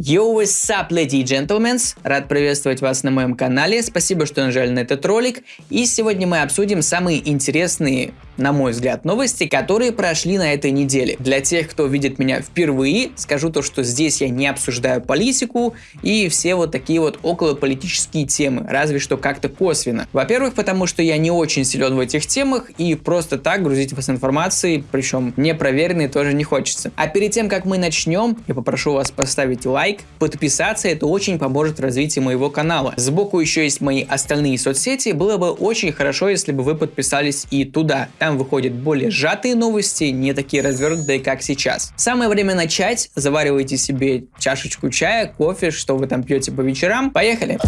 Yo, what's up, ladies and gentlemen? Рад приветствовать вас на моем канале, спасибо, что нажали на этот ролик. И сегодня мы обсудим самые интересные, на мой взгляд, новости, которые прошли на этой неделе. Для тех, кто видит меня впервые, скажу то, что здесь я не обсуждаю политику и все вот такие вот околополитические темы, разве что как-то косвенно. Во-первых, потому что я не очень силен в этих темах и просто так грузить вас информацией, причем непроверенной тоже не хочется. А перед тем, как мы начнем, я попрошу вас поставить лайк, подписаться, это очень поможет развитию моего канала. Сбоку еще есть мои остальные соцсети, было бы очень хорошо, если бы вы подписались и туда. Там выходят более сжатые новости, не такие развернутые, как сейчас. Самое время начать, заваривайте себе чашечку чая, кофе, что вы там пьете по вечерам. Поехали!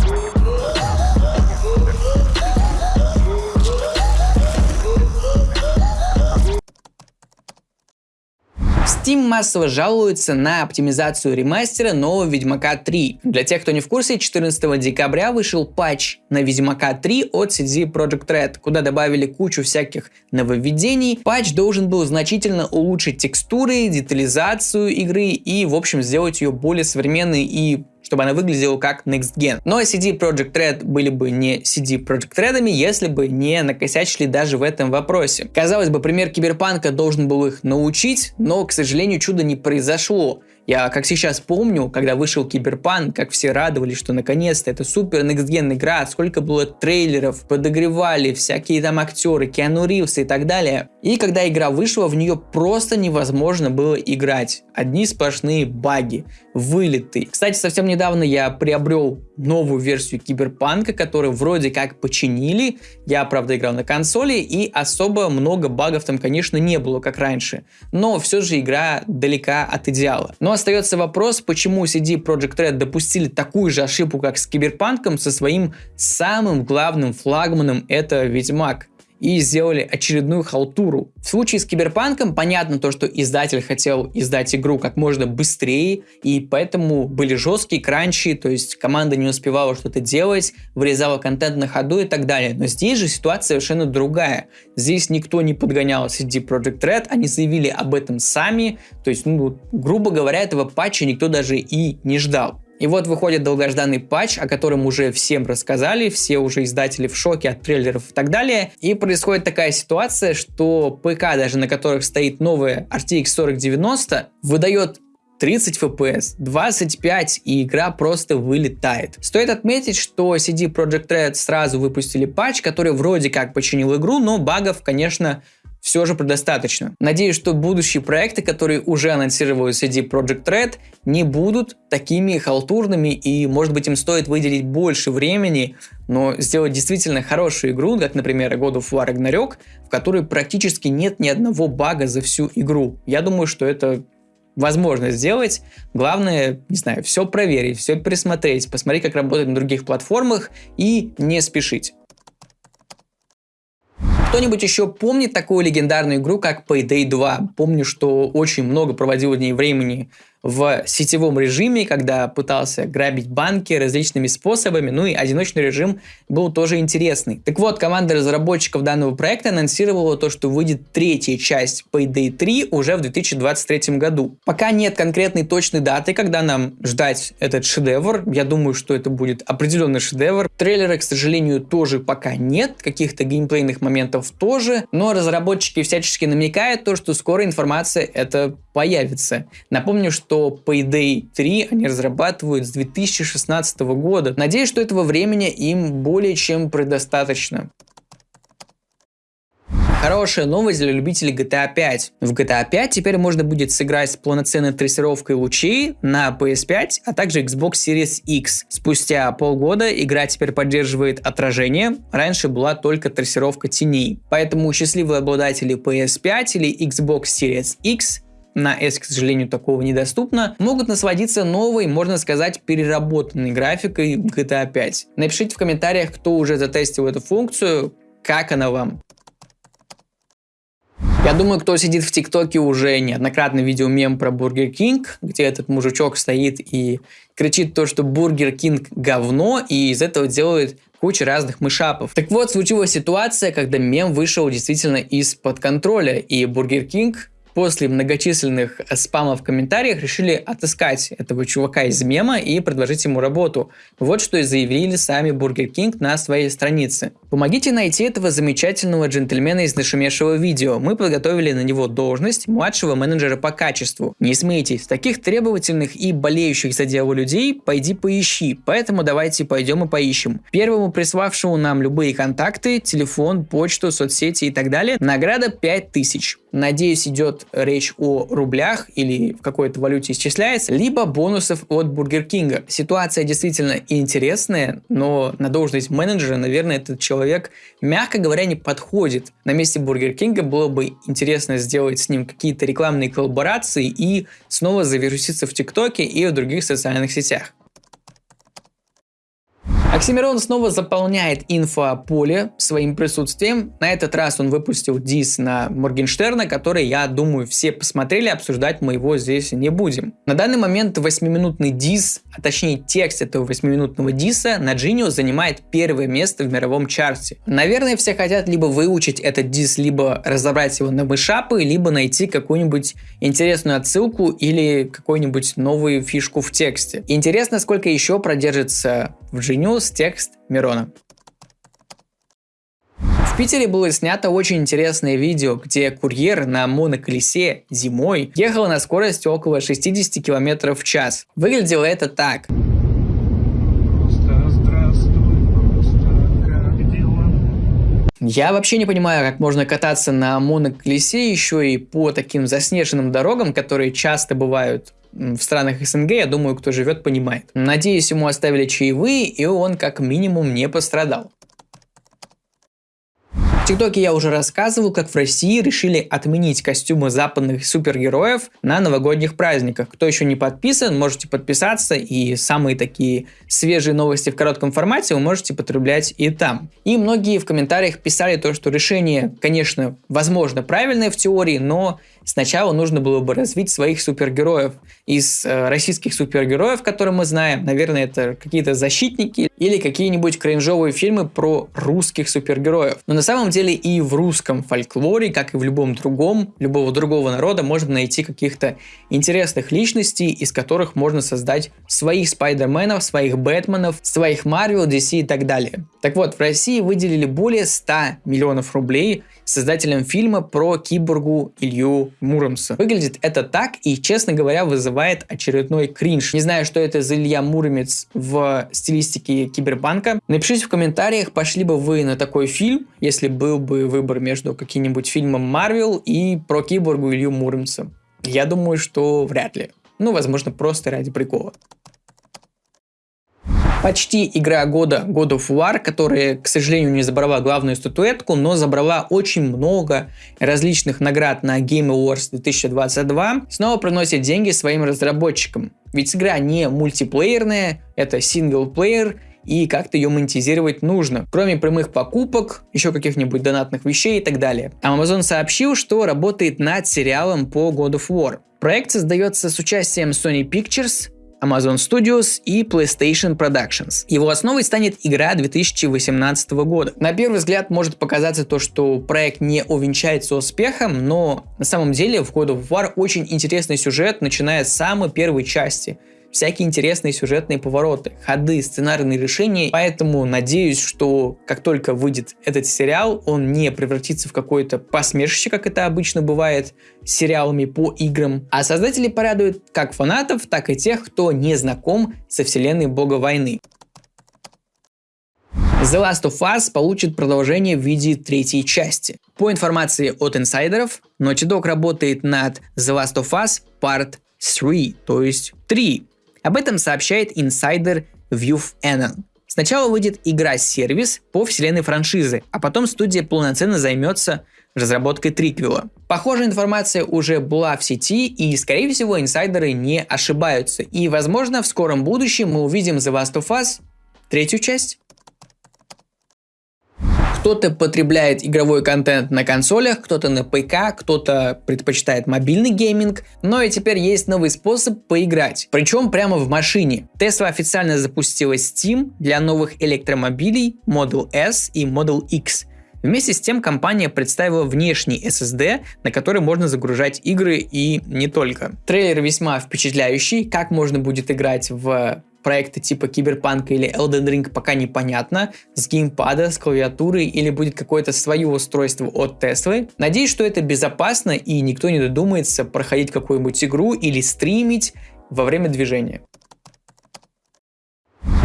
Steam массово жалуется на оптимизацию ремастера нового Ведьмака 3. Для тех, кто не в курсе, 14 декабря вышел патч на Ведьмака 3 от CD Projekt Red, куда добавили кучу всяких нововведений. Патч должен был значительно улучшить текстуры, детализацию игры и, в общем, сделать ее более современной и чтобы она выглядела как Next Gen. Но CD Project Red были бы не CD Project Red, если бы не накосячили даже в этом вопросе. Казалось бы, пример Киберпанка должен был их научить, но, к сожалению, чудо не произошло. Я как сейчас помню, когда вышел Киберпанк, как все радовались, что наконец-то это супер next-gen игра, сколько было трейлеров, подогревали всякие там актеры, Киану Ривз и так далее. И когда игра вышла, в нее просто невозможно было играть. Одни сплошные баги, вылеты. Кстати, совсем недавно я приобрел новую версию Киберпанка, которую вроде как починили. Я, правда, играл на консоли, и особо много багов там, конечно, не было, как раньше. Но все же игра далека от идеала. Но остается вопрос, почему CD Projekt Red допустили такую же ошибку, как с Киберпанком, со своим самым главным флагманом, это Ведьмак и сделали очередную халтуру. В случае с Киберпанком понятно то, что издатель хотел издать игру как можно быстрее, и поэтому были жесткие кранчи, то есть команда не успевала что-то делать, вырезала контент на ходу и так далее. Но здесь же ситуация совершенно другая. Здесь никто не подгонял CD Projekt Red, они заявили об этом сами, то есть, ну, грубо говоря, этого патча никто даже и не ждал. И вот выходит долгожданный патч, о котором уже всем рассказали, все уже издатели в шоке от трейлеров и так далее. И происходит такая ситуация, что ПК, даже на которых стоит новая RTX 4090, выдает 30 FPS, 25 и игра просто вылетает. Стоит отметить, что CD Projekt Red сразу выпустили патч, который вроде как починил игру, но багов, конечно, все же предостаточно. Надеюсь, что будущие проекты, которые уже анонсировали CD Project Red, не будут такими халтурными и, может быть, им стоит выделить больше времени, но сделать действительно хорошую игру, как, например, God of War Ragnarok, в которой практически нет ни одного бага за всю игру. Я думаю, что это возможно сделать. Главное, не знаю, все проверить, все пересмотреть, посмотреть, как работает на других платформах и не спешить. Кто-нибудь еще помнит такую легендарную игру, как Payday 2? Помню, что очень много проводил в ней времени в сетевом режиме, когда пытался грабить банки различными способами, ну и одиночный режим был тоже интересный. Так вот, команда разработчиков данного проекта анонсировала то, что выйдет третья часть Payday 3 уже в 2023 году. Пока нет конкретной точной даты, когда нам ждать этот шедевр, я думаю, что это будет определенный шедевр. Трейлера, к сожалению, тоже пока нет, каких-то геймплейных моментов тоже, но разработчики всячески намекают то, что скоро информация это появится. Напомню, что Payday 3 они разрабатывают с 2016 года. Надеюсь, что этого времени им более чем предостаточно. Хорошая новость для любителей GTA 5. В GTA 5 теперь можно будет сыграть с полноценной трассировкой лучей на PS5, а также Xbox Series X. Спустя полгода игра теперь поддерживает отражение, раньше была только трассировка теней. Поэтому счастливые обладатели PS5 или Xbox Series X на S, к сожалению, такого недоступно, могут насладиться новой, можно сказать, переработанной графикой GTA 5. Напишите в комментариях, кто уже затестил эту функцию, как она вам. Я думаю, кто сидит в ТикТоке уже неоднократно видел мем про Бургер Кинг, где этот мужичок стоит и кричит то, что Бургер Кинг говно, и из этого делает кучу разных мэшапов. Так вот, случилась ситуация, когда мем вышел действительно из-под контроля, и Бургер Кинг после многочисленных спамов в комментариях решили отыскать этого чувака из мема и предложить ему работу. Вот что и заявили сами Burger King на своей странице. Помогите найти этого замечательного джентльмена из нашумевшего видео. Мы подготовили на него должность младшего менеджера по качеству. Не смейтесь, таких требовательных и болеющих за дело людей пойди поищи, поэтому давайте пойдем и поищем. Первому приславшему нам любые контакты, телефон, почту, соцсети и так далее, награда 5000. Надеюсь, идет речь о рублях или в какой-то валюте исчисляется, либо бонусов от Бургер Кинга. Ситуация действительно интересная, но на должность менеджера, наверное, этот человек, мягко говоря, не подходит. На месте Бургер Кинга было бы интересно сделать с ним какие-то рекламные коллаборации и снова завируситься в ТикТоке и в других социальных сетях. Оксимирон снова заполняет инфополе своим присутствием. На этот раз он выпустил дис на Моргенштерна, который, я думаю, все посмотрели, обсуждать мы его здесь не будем. На данный момент 8-минутный дис, а точнее текст этого 8-минутного диса на Genius занимает первое место в мировом чарте. Наверное, все хотят либо выучить этот дис, либо разобрать его на мэшапы, либо найти какую-нибудь интересную отсылку или какую-нибудь новую фишку в тексте. Интересно, сколько еще продержится в Genius плюс текст Мирона. В Питере было снято очень интересное видео, где курьер на моноколесе зимой ехал на скорости около 60 км в час. Выглядело это так. Я вообще не понимаю, как можно кататься на моноколесе еще и по таким заснеженным дорогам, которые часто бывают в странах СНГ, я думаю, кто живет, понимает. Надеюсь, ему оставили чаевые, и он как минимум не пострадал. В ТикТоке я уже рассказывал, как в России решили отменить костюмы западных супергероев на новогодних праздниках. Кто еще не подписан, можете подписаться, и самые такие свежие новости в коротком формате вы можете потреблять и там. И многие в комментариях писали то, что решение, конечно, возможно правильное в теории, но Сначала нужно было бы развить своих супергероев. Из э, российских супергероев, которые мы знаем, наверное, это какие-то защитники или какие-нибудь кринжовые фильмы про русских супергероев. Но на самом деле и в русском фольклоре, как и в любом другом, любого другого народа, можно найти каких-то интересных личностей, из которых можно создать своих Спайдерменов, своих Бэтменов, своих Марвел, DC и так далее. Так вот, в России выделили более 100 миллионов рублей создателем фильма про киборгу Илью Муромца. Выглядит это так и, честно говоря, вызывает очередной кринж. Не знаю, что это за Илья Муромец в стилистике киберпанка. Напишите в комментариях, пошли бы вы на такой фильм, если был бы выбор между каким-нибудь фильмом Марвел и про киборгу Илью Муромца. Я думаю, что вряд ли. Ну, возможно, просто ради прикола почти игра года God of War, которая, к сожалению, не забрала главную статуэтку, но забрала очень много различных наград на Game Awards 2022, снова приносит деньги своим разработчикам. Ведь игра не мультиплеерная, это синглплеер, и как-то ее монетизировать нужно. Кроме прямых покупок, еще каких-нибудь донатных вещей и так далее. Amazon сообщил, что работает над сериалом по God of War. Проект создается с участием Sony Pictures, Amazon Studios и PlayStation Productions. Его основой станет игра 2018 года. На первый взгляд может показаться то, что проект не увенчается успехом, но на самом деле в God of War очень интересный сюжет, начиная с самой первой части – всякие интересные сюжетные повороты, ходы, сценарные решения. Поэтому надеюсь, что как только выйдет этот сериал, он не превратится в какое-то посмешище, как это обычно бывает с сериалами по играм. А создатели порадуют как фанатов, так и тех, кто не знаком со вселенной бога войны. The Last of Us получит продолжение в виде третьей части. По информации от инсайдеров, Naughty Dog работает над The Last of Us Part 3, то есть 3, об этом сообщает инсайдер ViewFNN. Сначала выйдет игра-сервис по вселенной франшизы, а потом студия полноценно займется разработкой триквела. Похожая информация уже была в сети, и, скорее всего, инсайдеры не ошибаются. И, возможно, в скором будущем мы увидим The Last of Us третью часть. Кто-то потребляет игровой контент на консолях, кто-то на ПК, кто-то предпочитает мобильный гейминг, но и теперь есть новый способ поиграть, причем прямо в машине. Tesla официально запустила Steam для новых электромобилей Model S и Model X. Вместе с тем компания представила внешний SSD, на который можно загружать игры и не только. Трейлер весьма впечатляющий, как можно будет играть в проекты типа Киберпанка или Elden Ring пока непонятно, с геймпада, с клавиатурой или будет какое-то свое устройство от Теслы. Надеюсь, что это безопасно и никто не додумается проходить какую-нибудь игру или стримить во время движения.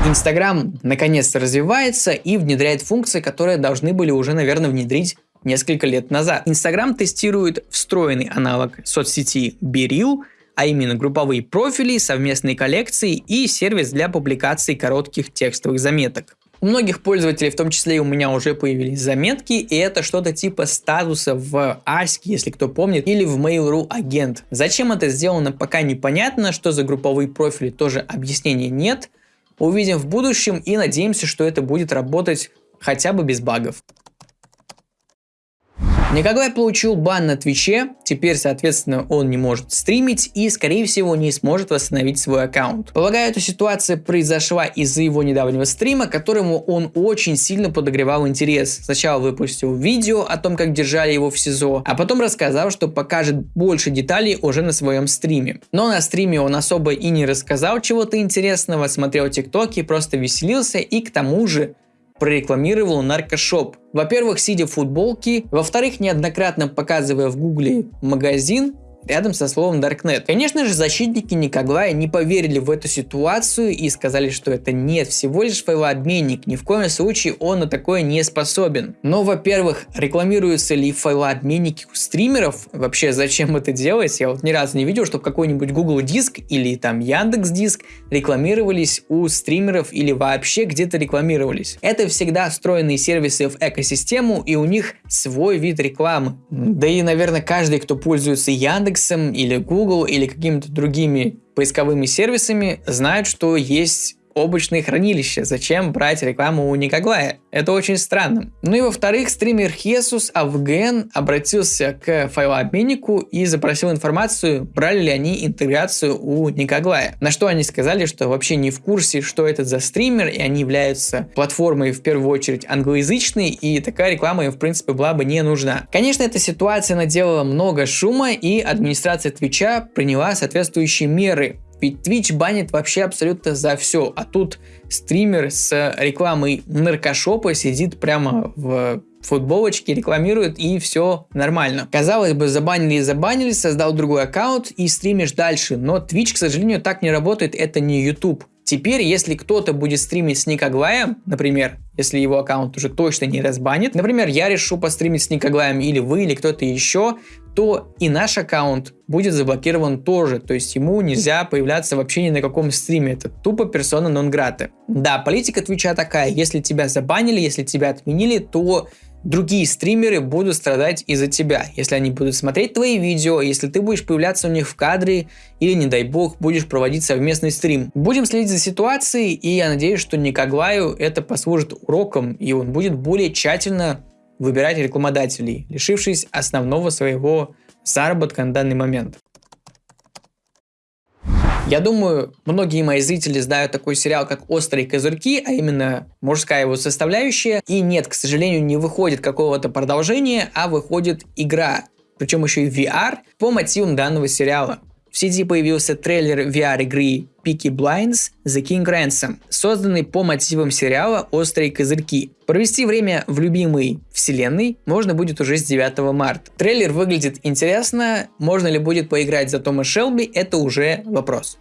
Инстаграм наконец-то развивается и внедряет функции, которые должны были уже, наверное, внедрить несколько лет назад. Инстаграм тестирует встроенный аналог соцсети BeReal, а именно групповые профили, совместные коллекции и сервис для публикации коротких текстовых заметок. У многих пользователей, в том числе и у меня, уже появились заметки, и это что-то типа статуса в Аське, если кто помнит, или в Mail.ru агент. Зачем это сделано, пока непонятно, что за групповые профили, тоже объяснения нет. Увидим в будущем и надеемся, что это будет работать хотя бы без багов. Николай получил бан на Твиче, теперь, соответственно, он не может стримить и, скорее всего, не сможет восстановить свой аккаунт. Полагаю, эта ситуация произошла из-за его недавнего стрима, которому он очень сильно подогревал интерес. Сначала выпустил видео о том, как держали его в СИЗО, а потом рассказал, что покажет больше деталей уже на своем стриме. Но на стриме он особо и не рассказал чего-то интересного, смотрел тиктоки, просто веселился и к тому же прорекламировал наркошоп. Во-первых, сидя в футболке, во-вторых, неоднократно показывая в гугле магазин, рядом со словом Darknet. Конечно же, защитники Никоглая не поверили в эту ситуацию и сказали, что это нет, всего лишь файлообменник, ни в коем случае он на такое не способен. Но, во-первых, рекламируются ли файлообменники у стримеров? Вообще, зачем это делать? Я вот ни разу не видел, чтобы какой-нибудь Google Диск или там Яндекс Диск рекламировались у стримеров или вообще где-то рекламировались. Это всегда встроенные сервисы в экосистему и у них свой вид рекламы. Да и, наверное, каждый, кто пользуется Яндекс Или Google или какими-то другими поисковыми сервисами знают, что есть облачные хранилища. Зачем брать рекламу у Никоглая? Это очень странно. Ну и во-вторых, стример Хесус Авген обратился к файлообменнику и запросил информацию, брали ли они интеграцию у Никоглая. На что они сказали, что вообще не в курсе, что это за стример, и они являются платформой в первую очередь англоязычной, и такая реклама им в принципе была бы не нужна. Конечно, эта ситуация наделала много шума, и администрация Твича приняла соответствующие меры. Ведь Twitch банит вообще абсолютно за все, а тут стример с рекламой наркошопа сидит прямо в футболочке, рекламирует и все нормально. Казалось бы, забанили и забанили, создал другой аккаунт и стримишь дальше, но Twitch, к сожалению, так не работает, это не YouTube. Теперь, если кто-то будет стримить с Никоглаем, например, если его аккаунт уже точно не разбанит, например, я решу постримить с Никоглаем или вы, или кто-то еще, то и наш аккаунт будет заблокирован тоже, то есть ему нельзя появляться вообще ни на каком стриме, это тупо персона нон-граты. Да, политика Твича такая, если тебя забанили, если тебя отменили, то другие стримеры будут страдать из-за тебя, если они будут смотреть твои видео, если ты будешь появляться у них в кадре или, не дай бог, будешь проводить совместный стрим. Будем следить за ситуацией, и я надеюсь, что Никоглаю это послужит уроком, и он будет более тщательно выбирать рекламодателей, лишившись основного своего заработка на данный момент. Я думаю, многие мои зрители знают такой сериал, как «Острые козырьки», а именно мужская его составляющая. И нет, к сожалению, не выходит какого-то продолжения, а выходит игра, причем еще и VR, по мотивам данного сериала. В сети появился трейлер VR-игры Peaky Blinds The King Ransom, созданный по мотивам сериала «Острые козырьки». Провести время в любимой вселенной можно будет уже с 9 марта. Трейлер выглядит интересно, можно ли будет поиграть за Тома Шелби, это уже вопрос.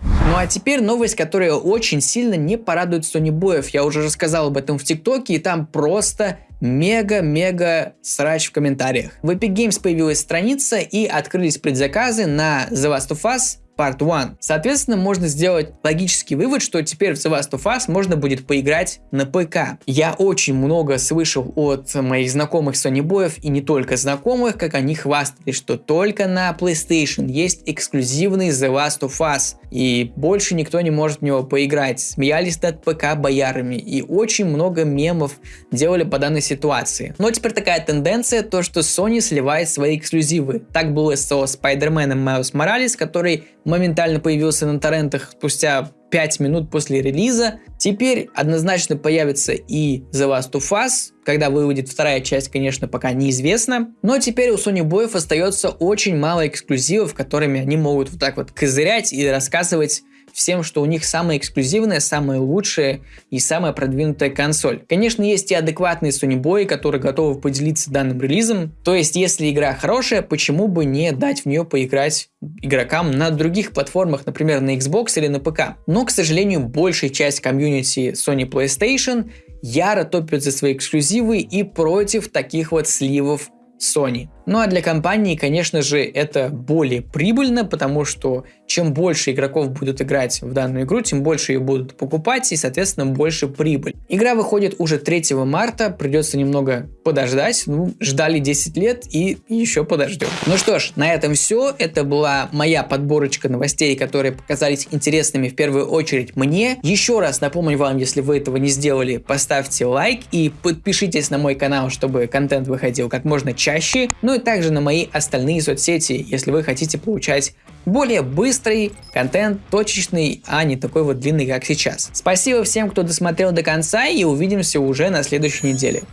Ну а теперь новость, которая очень сильно не порадует Sony Боев. Я уже рассказал об этом в ТикТоке, и там просто мега-мега срач в комментариях. В Epic Games появилась страница и открылись предзаказы на The Last of Us Part 1. Соответственно, можно сделать логический вывод, что теперь в The Last of Us можно будет поиграть на ПК. Я очень много слышал от моих знакомых Sony боев и не только знакомых, как они хвастались, что только на PlayStation есть эксклюзивный The Last of Us, и больше никто не может в него поиграть. Смеялись над ПК боярами, и очень много мемов делали по данной ситуации. Но теперь такая тенденция, то что Sony сливает свои эксклюзивы. Так было со Spider-Man Miles Morales, который моментально появился на торрентах спустя 5 минут после релиза. Теперь однозначно появится и The Last of Us, когда выйдет вторая часть, конечно, пока неизвестно. Но теперь у Sony Boy остается очень мало эксклюзивов, которыми они могут вот так вот козырять и рассказывать всем, что у них самая эксклюзивная, самая лучшая и самая продвинутая консоль. Конечно, есть и адекватные Sony Boy, которые готовы поделиться данным релизом. То есть, если игра хорошая, почему бы не дать в нее поиграть игрокам на других платформах, например, на Xbox или на ПК. Но, к сожалению, большая часть комьюнити Sony PlayStation яро топит за свои эксклюзивы и против таких вот сливов Sony. Ну а для компании, конечно же, это более прибыльно, потому что чем больше игроков будут играть в данную игру, тем больше ее будут покупать и, соответственно, больше прибыль. Игра выходит уже 3 марта, придется немного подождать, ну, ждали 10 лет и еще подождем. Ну что ж, на этом все, это была моя подборочка новостей, которые показались интересными в первую очередь мне. Еще раз напомню вам, если вы этого не сделали, поставьте лайк и подпишитесь на мой канал, чтобы контент выходил как можно чаще. Ну ну и также на мои остальные соцсети, если вы хотите получать более быстрый контент, точечный, а не такой вот длинный, как сейчас. Спасибо всем, кто досмотрел до конца и увидимся уже на следующей неделе.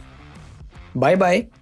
Bye-bye!